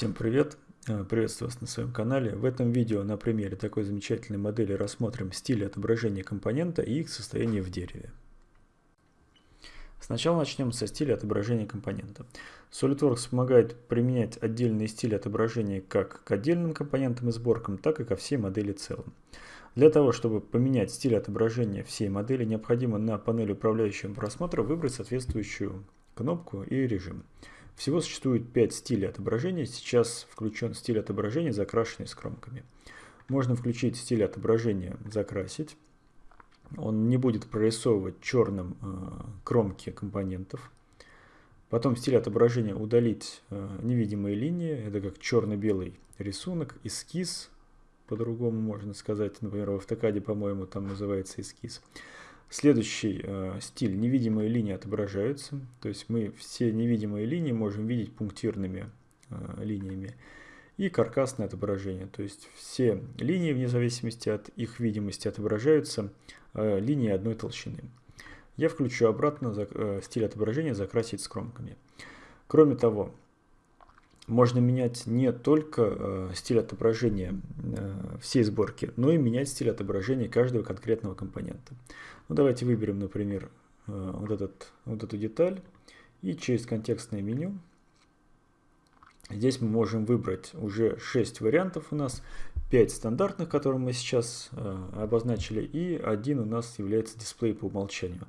Всем привет! Э, приветствую вас на своем канале. В этом видео на примере такой замечательной модели рассмотрим стиль отображения компонента и их состояние в дереве. Сначала начнем со стиля отображения компонента. SolidWorks помогает применять отдельные стили отображения как к отдельным компонентам и сборкам, так и ко всей модели целом. Для того, чтобы поменять стиль отображения всей модели, необходимо на панели управляющего просмотра выбрать соответствующую кнопку и режим. Всего существует 5 стилей отображения. Сейчас включен стиль отображения, закрашенный с кромками. Можно включить стиль отображения «Закрасить». Он не будет прорисовывать черным э, кромки компонентов. Потом стиль отображения «Удалить э, невидимые линии». Это как черно-белый рисунок, эскиз, по-другому можно сказать. Например, в автокаде, по-моему, там называется эскиз. Следующий э, стиль. Невидимые линии отображаются. То есть мы все невидимые линии можем видеть пунктирными э, линиями. И каркасное отображение. То есть все линии, вне зависимости от их видимости, отображаются э, линии одной толщины. Я включу обратно за, э, стиль отображения закрасить с кромками. Кроме того, можно менять не только э, стиль отображения э, всей сборки, но и менять стиль отображения каждого конкретного компонента. Ну, давайте выберем, например, э, вот, этот, вот эту деталь и через контекстное меню здесь мы можем выбрать уже 6 вариантов у нас, 5 стандартных, которые мы сейчас обозначили, и один у нас является дисплей по умолчанию.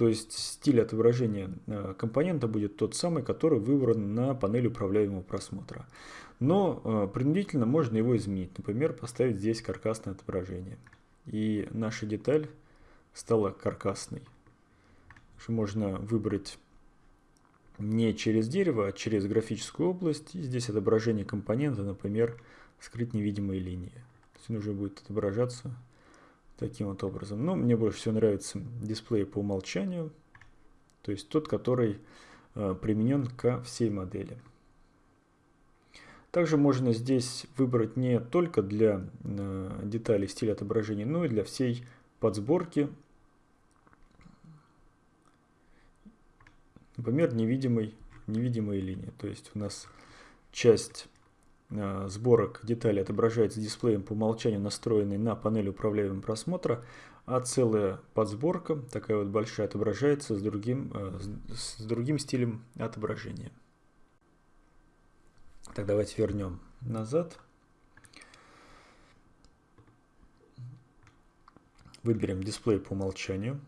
То есть стиль отображения э, компонента будет тот самый, который выбран на панели управляемого просмотра. Но принудительно можно его изменить. Например, поставить здесь каркасное отображение. И наша деталь стала каркасной. Можно выбрать не через дерево, а через графическую область. И здесь отображение компонента, например, скрыть невидимые линии. То есть он уже будет отображаться таким вот образом. Но мне больше всего нравится дисплей по умолчанию, то есть тот, который э, применен ко всей модели. Также можно здесь выбрать не только для э, деталей стиль отображения, но и для всей подсборки, например, невидимой, невидимые линии. То есть у нас часть сборок деталей отображается дисплеем по умолчанию, настроенный на панели управляемого просмотра, а целая подсборка, такая вот большая, отображается с другим, э, с другим стилем отображения. Так, давайте вернем назад. Выберем дисплей по умолчанию.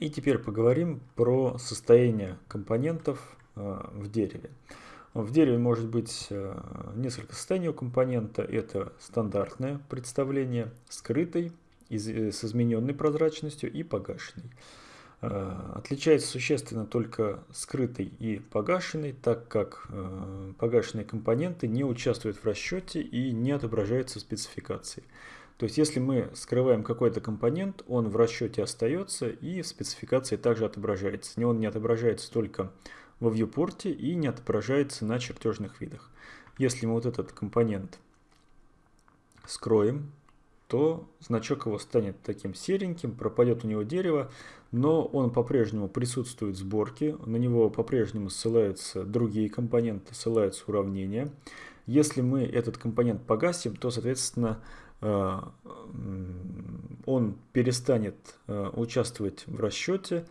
И теперь поговорим про состояние компонентов э, в дереве. В дереве может быть э, несколько состояний у компонента. Это стандартное представление, скрытый, э, с измененной прозрачностью и погашенный. Отличается существенно только скрытый и погашенный, так как погашенные компоненты не участвуют в расчете и не отображаются в спецификации. То есть если мы скрываем какой-то компонент, он в расчете остается и в спецификации также отображается. Он не отображается только во viewport и не отображается на чертежных видах. Если мы вот этот компонент скроем, то значок его станет таким сереньким, пропадет у него дерево, но он по-прежнему присутствует в сборке, на него по-прежнему ссылаются другие компоненты, ссылаются уравнения. Если мы этот компонент погасим, то, соответственно, Э, он перестанет э, участвовать в расчете,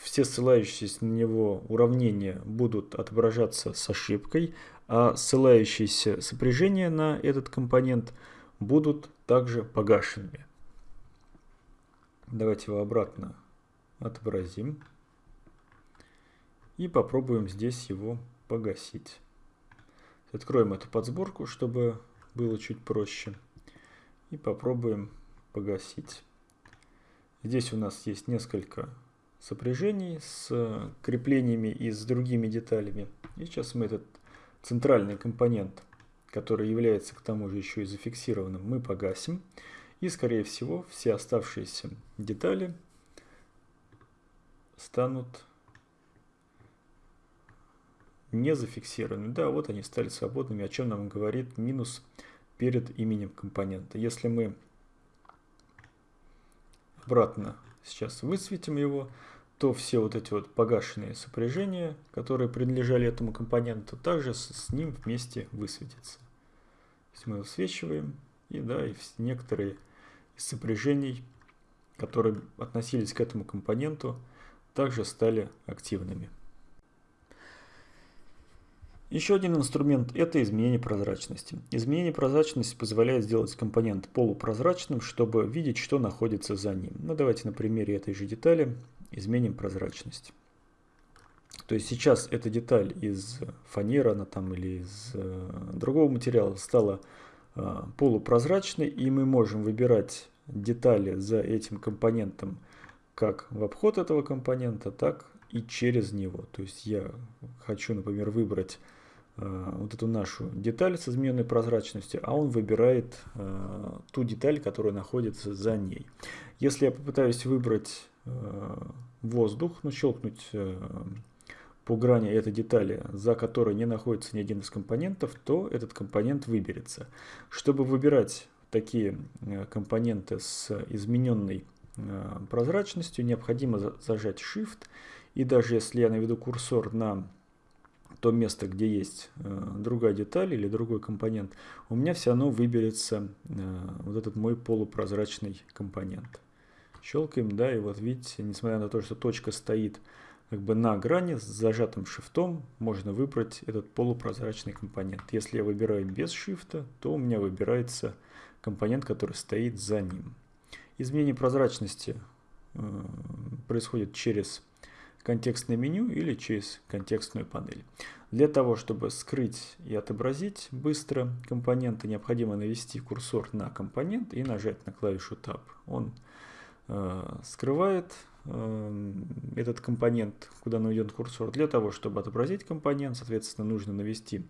все ссылающиеся на него уравнения будут отображаться с ошибкой, а ссылающиеся сопряжения на этот компонент будут также погашенными. Давайте его обратно отобразим и попробуем здесь его погасить. Откроем эту подсборку, чтобы было чуть проще и попробуем погасить. Здесь у нас есть несколько сопряжений с креплениями и с другими деталями. И сейчас мы этот центральный компонент, который является к тому же еще и зафиксированным, мы погасим. И скорее всего все оставшиеся детали станут не зафиксированы. Да, вот они стали свободными, о чем нам говорит минус перед именем компонента. Если мы обратно сейчас высветим его, то все вот эти вот погашенные сопряжения, которые принадлежали этому компоненту, также с, с ним вместе высветятся. То есть мы высвечиваем, и да, и некоторые из сопряжений, которые относились к этому компоненту, также стали активными. Еще один инструмент – это изменение прозрачности. Изменение прозрачности позволяет сделать компонент полупрозрачным, чтобы видеть, что находится за ним. Ну, давайте на примере этой же детали изменим прозрачность. То есть сейчас эта деталь из фанеры она там, или из э, другого материала стала э, полупрозрачной, и мы можем выбирать детали за этим компонентом как в обход этого компонента, так и через него. То есть я хочу, например, выбрать Э, вот эту нашу деталь с измененной прозрачностью, а он выбирает э, ту деталь, которая находится за ней. Если я попытаюсь выбрать э, воздух, ну щелкнуть по грани этой детали, за которой не находится ни один из компонентов, то этот компонент выберется. Чтобы выбирать такие компоненты с измененной прозрачностью, необходимо зажать Shift. И даже если я наведу курсор на то место, где есть э, другая деталь или другой компонент, у меня все равно выберется э, вот этот мой полупрозрачный компонент. Щелкаем, да, и вот видите, несмотря на то, что точка стоит как бы на грани с зажатым шифтом, можно выбрать этот полупрозрачный компонент. Если я выбираю без шифта, то у меня выбирается компонент, который стоит за ним. Изменение прозрачности э, происходит через контекстное меню или через контекстную панель. Для того, чтобы скрыть и отобразить быстро компоненты, необходимо навести курсор на компонент и нажать на клавишу Tab. Он э, скрывает э, этот компонент, куда наведен курсор. Для того, чтобы отобразить компонент, соответственно, нужно навести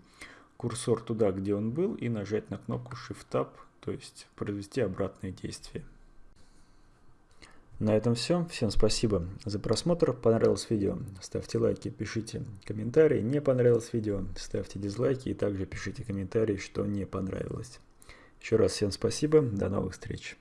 курсор туда, где он был, и нажать на кнопку Shift-Tab, то есть произвести обратное действие. На этом все. Всем спасибо за просмотр. Понравилось видео? Ставьте лайки, пишите комментарии. Не понравилось видео? Ставьте дизлайки и также пишите комментарии, что не понравилось. Еще раз всем спасибо. До новых встреч.